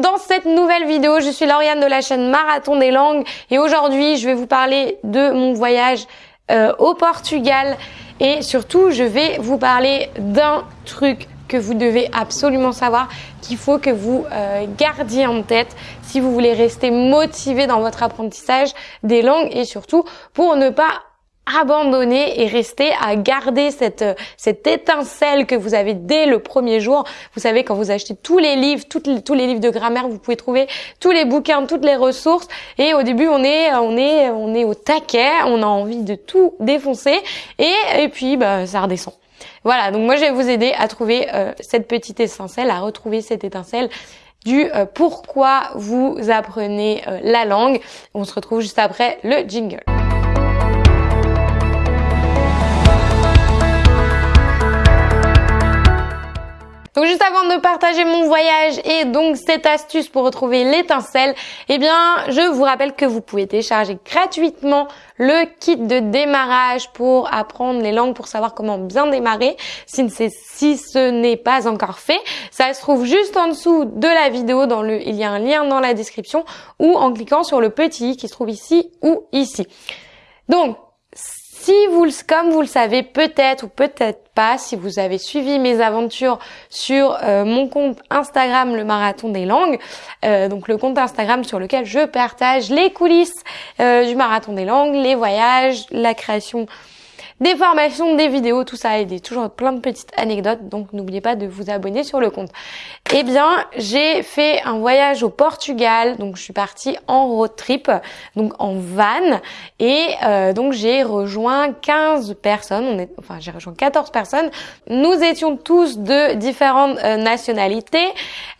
dans cette nouvelle vidéo. Je suis Lauriane de la chaîne Marathon des langues et aujourd'hui je vais vous parler de mon voyage euh, au Portugal et surtout je vais vous parler d'un truc que vous devez absolument savoir, qu'il faut que vous euh, gardiez en tête si vous voulez rester motivé dans votre apprentissage des langues et surtout pour ne pas abandonner et rester à garder cette, cette étincelle que vous avez dès le premier jour. Vous savez, quand vous achetez tous les livres, tous les livres de grammaire, vous pouvez trouver tous les bouquins, toutes les ressources. Et au début, on est, on est, on est au taquet, on a envie de tout défoncer. Et, et puis, bah, ça redescend. Voilà, donc moi je vais vous aider à trouver euh, cette petite étincelle, à retrouver cette étincelle du euh, pourquoi vous apprenez euh, la langue. On se retrouve juste après le jingle. Donc juste avant de partager mon voyage et donc cette astuce pour retrouver l'étincelle, eh bien je vous rappelle que vous pouvez télécharger gratuitement le kit de démarrage pour apprendre les langues, pour savoir comment bien démarrer si, ce n'est pas encore fait. Ça se trouve juste en dessous de la vidéo, dans le, il y a un lien dans la description ou en cliquant sur le petit i qui se trouve ici ou ici. Donc si vous, comme vous le savez peut-être ou peut-être pas, si vous avez suivi mes aventures sur euh, mon compte Instagram, le marathon des langues, euh, donc le compte Instagram sur lequel je partage les coulisses euh, du marathon des langues, les voyages, la création des formations, des vidéos, tout ça et des toujours plein de petites anecdotes. Donc n'oubliez pas de vous abonner sur le compte. Eh bien, j'ai fait un voyage au Portugal. Donc je suis partie en road trip, donc en van, et euh, donc j'ai rejoint 15 personnes. On est, enfin j'ai rejoint 14 personnes. Nous étions tous de différentes euh, nationalités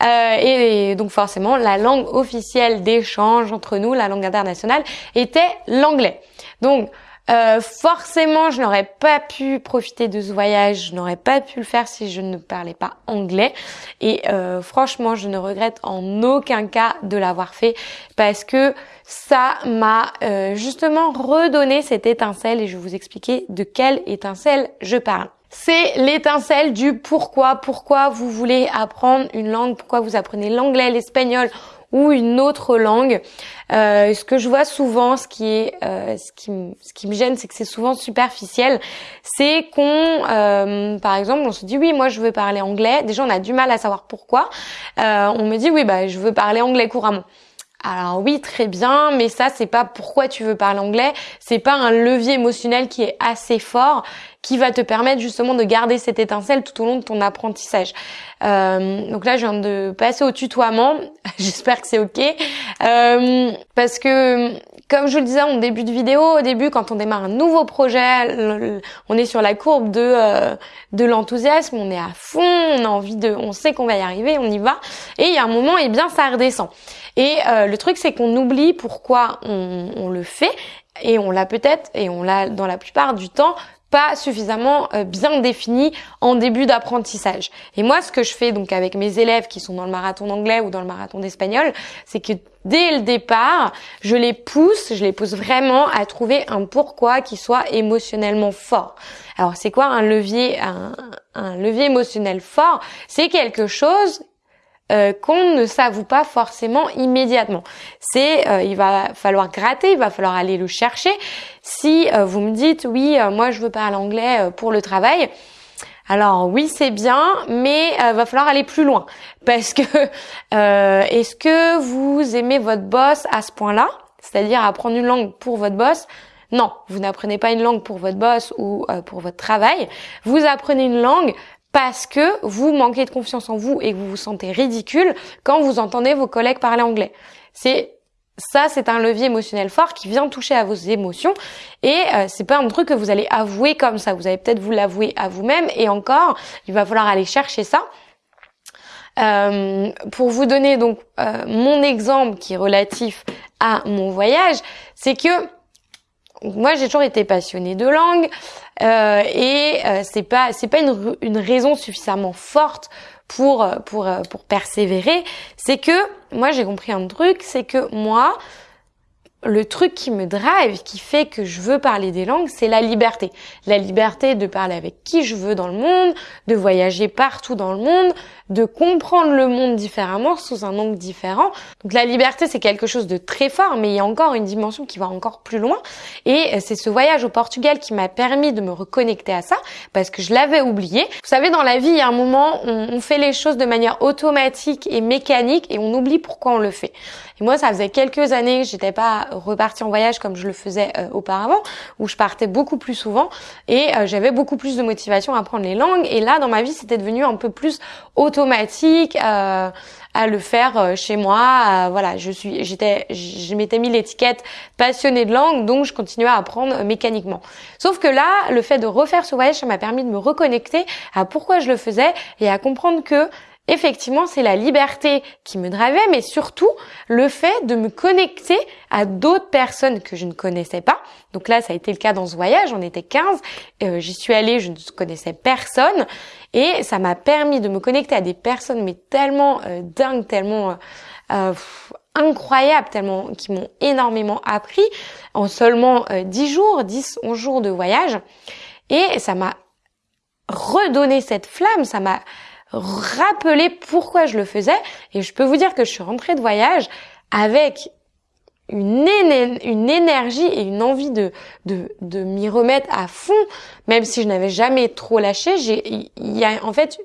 euh, et, et donc forcément la langue officielle d'échange entre nous, la langue internationale, était l'anglais. Donc euh, forcément, je n'aurais pas pu profiter de ce voyage, je n'aurais pas pu le faire si je ne parlais pas anglais. Et euh, franchement, je ne regrette en aucun cas de l'avoir fait parce que ça m'a euh, justement redonné cette étincelle et je vais vous expliquer de quelle étincelle je parle. C'est l'étincelle du pourquoi, pourquoi vous voulez apprendre une langue, pourquoi vous apprenez l'anglais, l'espagnol ou une autre langue. Euh, ce que je vois souvent, ce qui est, euh, ce qui, ce qui me gêne, c'est que c'est souvent superficiel. C'est qu'on, euh, par exemple, on se dit oui, moi je veux parler anglais. Déjà, on a du mal à savoir pourquoi. Euh, on me dit oui, bah je veux parler anglais couramment. Alors oui, très bien, mais ça c'est pas pourquoi tu veux parler anglais, c'est pas un levier émotionnel qui est assez fort qui va te permettre justement de garder cette étincelle tout au long de ton apprentissage. Euh, donc là, je viens de passer au tutoiement. J'espère que c'est ok, euh, parce que comme je vous le disais en début de vidéo, au début, quand on démarre un nouveau projet, on est sur la courbe de euh, de l'enthousiasme, on est à fond, on a envie de, on sait qu'on va y arriver, on y va. Et il y a un moment, et eh bien, ça redescend. Et euh, le truc, c'est qu'on oublie pourquoi on, on le fait et on l'a peut-être et on l'a dans la plupart du temps pas suffisamment euh, bien défini en début d'apprentissage. Et moi, ce que je fais donc avec mes élèves qui sont dans le marathon d'anglais ou dans le marathon d'espagnol, c'est que dès le départ, je les pousse, je les pousse vraiment à trouver un pourquoi qui soit émotionnellement fort. Alors, c'est quoi un levier, un, un levier émotionnel fort? C'est quelque chose euh, qu'on ne s'avoue pas forcément immédiatement. C'est, euh, il va falloir gratter, il va falloir aller le chercher. Si euh, vous me dites, oui, moi je veux parler anglais pour le travail, alors oui, c'est bien, mais il va falloir aller plus loin. Parce que est-ce que vous aimez votre boss à ce point-là? C'est-à-dire apprendre une langue pour votre boss? Non, vous n'apprenez pas une langue pour votre boss ou pour votre travail. Vous apprenez une langue parce que vous manquez de confiance en vous et que vous vous sentez ridicule quand vous entendez vos collègues parler anglais. C'est ça, c'est un levier émotionnel fort qui vient toucher à vos émotions et euh, c'est pas un truc que vous allez avouer comme ça. Vous allez peut-être vous l'avouer à vous-même et encore, il va falloir aller chercher ça. Euh, pour vous donner donc euh, mon exemple qui est relatif à mon voyage, c'est que moi j'ai toujours été passionnée de langue euh, et euh, c'est pas c'est pas une, une raison suffisamment forte pour pour pour persévérer. C'est que moi j'ai compris un truc, c'est que moi le truc qui me drive, qui fait que je veux parler des langues, c'est la liberté. La liberté de parler avec qui je veux dans le monde, de voyager partout dans le monde, de comprendre le monde différemment, sous un angle différent. Donc la liberté, c'est quelque chose de très fort, mais il y a encore une dimension qui va encore plus loin. Et c'est ce voyage au Portugal qui m'a permis de me reconnecter à ça, parce que je l'avais oublié. Vous savez, dans la vie, il y a un moment, on, on fait les choses de manière automatique et mécanique, et on oublie pourquoi on le fait. Et moi, ça faisait quelques années que j'étais pas repartie en voyage comme je le faisais euh, auparavant, où je partais beaucoup plus souvent et euh, j'avais beaucoup plus de motivation à apprendre les langues. Et là, dans ma vie, c'était devenu un peu plus automatique. Euh, à le faire euh, chez moi. voilà, je suis, j'étais, je m'étais mis l'étiquette passionnée de langue, donc je continuais à apprendre mécaniquement. Sauf que là, le fait de refaire ce voyage, ça m'a permis de me reconnecter à pourquoi je le faisais et à comprendre que effectivement, c'est la liberté qui me drivait, mais surtout le fait de me connecter à d'autres personnes que je ne connaissais pas. Donc là, ça a été le cas dans ce voyage, on était 15, euh, j'y suis allée, je ne connaissais personne, et ça m'a permis de me connecter à des personnes, mais tellement euh, dingues, tellement... Euh, incroyables, tellement qui m'ont énormément appris en seulement 10 jours, 10, 11 jours de voyage. Et ça m'a redonné cette flamme, ça m'a rappeler pourquoi je le faisais. Et je peux vous dire que je suis rentrée de voyage avec une, énergie et une envie de, m'y remettre à fond, même si je n'avais jamais trop lâché. Il y a en fait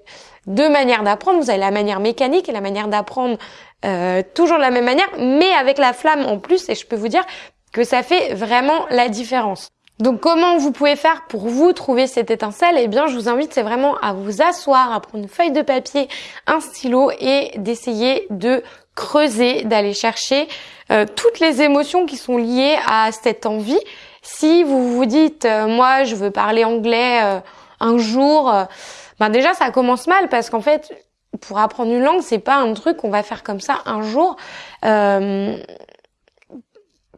deux manières d'apprendre. Vous avez la manière mécanique et la manière d'apprendre euh, toujours de la même manière, mais avec la flamme en plus. Et je peux vous dire que ça fait vraiment la différence. Donc comment vous pouvez faire pour vous trouver cette étincelle? Eh bien, je vous invite c'est vraiment à vous asseoir, à prendre une feuille de papier, un stylo et d'essayer de creuser, d'aller chercher euh, toutes les émotions qui sont liées à cette envie. Si vous vous dites euh, moi je veux parler anglais euh, un jour, ben déjà ça commence mal parce qu'en fait pour apprendre une langue c'est pas un truc qu'on va faire comme ça un jour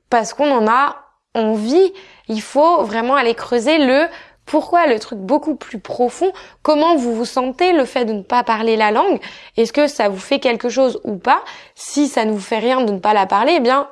parce qu'on en a envie il faut vraiment aller creuser le pourquoi le truc beaucoup plus profond, comment vous vous sentez le fait de ne pas parler la langue, est-ce que ça vous fait quelque chose ou pas? Si ça ne vous fait rien de ne pas la parler, eh bien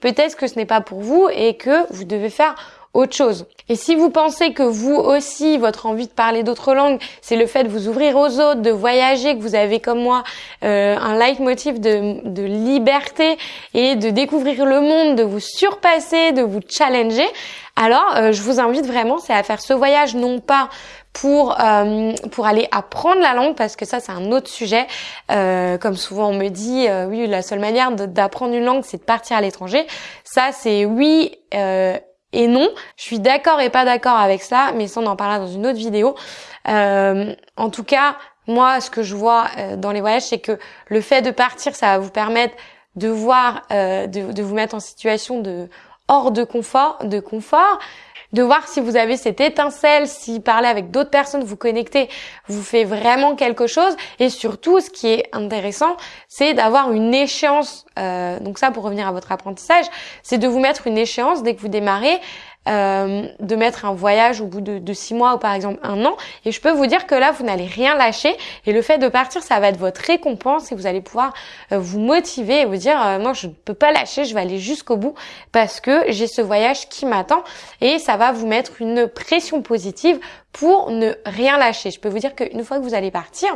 peut-être que ce n'est pas pour vous et que vous devez faire autre chose. Et si vous pensez que vous aussi, votre envie de parler d'autres langues, c'est le fait de vous ouvrir aux autres, de voyager, que vous avez comme moi euh, un leitmotiv de, de liberté et de découvrir le monde, de vous surpasser, de vous challenger, alors euh, je vous invite vraiment, c'est à faire ce voyage non pas pour euh, pour aller apprendre la langue parce que ça c'est un autre sujet. Euh, comme souvent on me dit, oui la seule manière d'apprendre une langue c'est de partir à l'étranger. Ça c'est oui et non. Je suis d'accord et pas d'accord avec ça, mais ça on en parlera dans une autre vidéo. En tout cas, moi, ce que je vois dans les voyages, c'est que le fait de partir, ça va vous permettre de voir, de, de, vous mettre en situation de hors de confort, de confort, de voir si vous avez cette étincelle, si parler avec d'autres personnes, vous connecter, vous fait vraiment quelque chose. Et surtout, ce qui est intéressant, c'est d'avoir une échéance. Euh, donc ça, pour revenir à votre apprentissage, c'est de vous mettre une échéance dès que vous démarrez. Euh, de mettre un voyage au bout de, six mois ou par exemple un an. Et je peux vous dire que là, vous n'allez rien lâcher. Et le fait de partir, ça va être votre récompense et vous allez pouvoir euh, vous motiver et vous dire, euh, moi, je ne peux pas lâcher, je vais aller jusqu'au bout parce que j'ai ce voyage qui m'attend. Et ça va vous mettre une pression positive pour ne rien lâcher. Je peux vous dire qu'une fois que vous allez partir,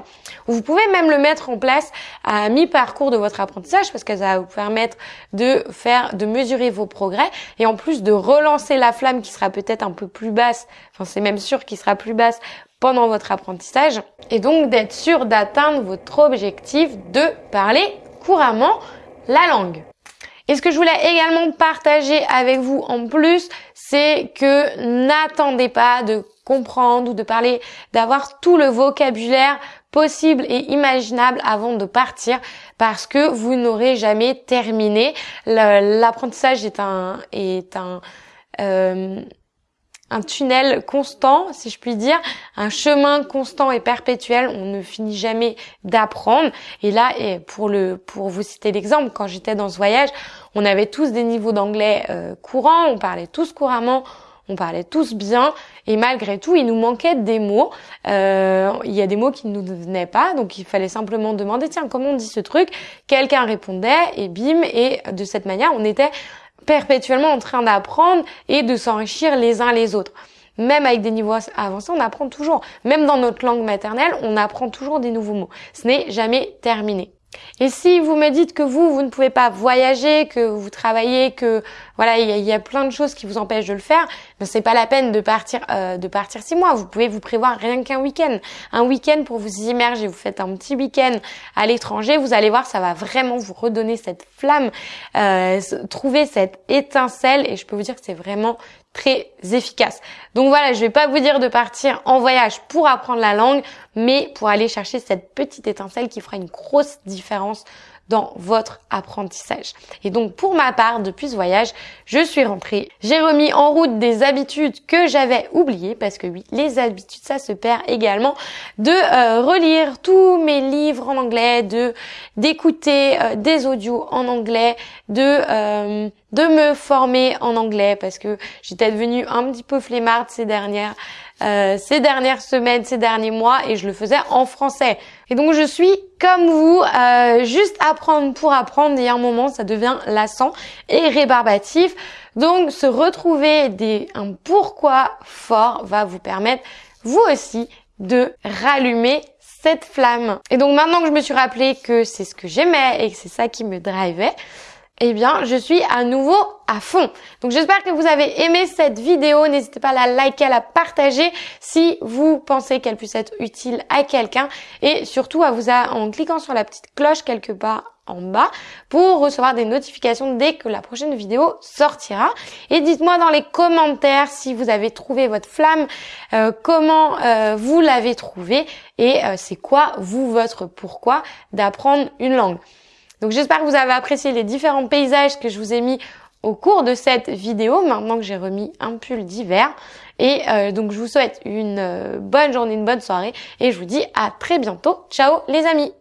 vous pouvez même le mettre en place à mi-parcours de votre apprentissage parce que ça va vous permettre de faire, de mesurer vos progrès et en plus de relancer la flamme qui sera peut-être un peu plus basse, enfin c'est même sûr qu'il sera plus basse pendant votre apprentissage et donc d'être sûr d'atteindre votre objectif de parler couramment la langue. Et ce que je voulais également partager avec vous en plus, c'est que n'attendez pas de comprendre ou de parler, d'avoir tout le vocabulaire possible et imaginable avant de partir parce que vous n'aurez jamais terminé. L'apprentissage est un est un euh, un tunnel constant, si je puis dire, un chemin constant et perpétuel. On ne finit jamais d'apprendre. Et là, pour le, pour vous citer l'exemple, quand j'étais dans ce voyage, on avait tous des niveaux d'anglais euh, courants, on parlait tous couramment, on parlait tous bien, et malgré tout, il nous manquait des mots. Euh, il y a des mots qui ne nous venaient pas, donc il fallait simplement demander, tiens, comment on dit ce truc? Quelqu'un répondait, et bim, et de cette manière, on était perpétuellement en train d'apprendre et de s'enrichir les uns les autres. même avec des niveaux avancés, on apprend toujours. Même dans notre langue maternelle, on apprend toujours des nouveaux mots. Ce n'est jamais terminé. Et si vous me dites que vous, vous ne pouvez pas voyager, que vous travaillez, que voilà, il y, a plein de choses qui vous empêchent de le faire, ben c'est pas la peine de partir euh, de partir six mois. Vous pouvez vous prévoir rien qu'un week-end, un week-end pour vous immerger. Vous faites un petit week-end à l'étranger, vous allez voir, ça va vraiment vous redonner cette flamme, euh, trouver cette étincelle. Et je peux vous dire que c'est vraiment très efficace. Donc voilà, je vais pas vous dire de partir en voyage pour apprendre la langue, mais pour aller chercher cette petite étincelle qui fera une grosse différence dans votre apprentissage. Et donc pour ma part, depuis ce voyage, je suis rentrée. J'ai remis en route des habitudes que j'avais oubliées parce que oui, les habitudes ça se perd également de euh, relire tous mes livres en anglais, de d'écouter euh, des audios en anglais, de euh, de me former en anglais parce que j'étais devenue un petit peu flemmarde ces dernières euh, ces dernières semaines, ces derniers mois, et je le faisais en français. Et donc je suis comme vous, euh, juste apprendre pour apprendre, et à un moment ça devient lassant et rébarbatif. Donc se retrouver des un pourquoi fort va vous permettre vous aussi de rallumer cette flamme. Et donc maintenant que je me suis rappelé que c'est ce que j'aimais et que c'est ça qui me drivait, eh bien, je suis à nouveau à fond. Donc, j'espère que vous avez aimé cette vidéo. N'hésitez pas à la liker, à la partager si vous pensez qu'elle puisse être utile à quelqu'un. Et surtout, à vous en cliquant sur la petite cloche quelque part en bas pour recevoir des notifications dès que la prochaine vidéo sortira. Et dites-moi dans les commentaires si vous avez trouvé votre flamme, euh, comment euh, vous l'avez trouvé et euh, c'est quoi vous votre pourquoi d'apprendre une langue. Donc j'espère que vous avez apprécié les différents paysages que je vous ai mis au cours de cette vidéo, maintenant que j'ai remis un pull d'hiver. Et euh, donc je vous souhaite une euh, bonne journée, une bonne soirée et je vous dis à très bientôt. Ciao les amis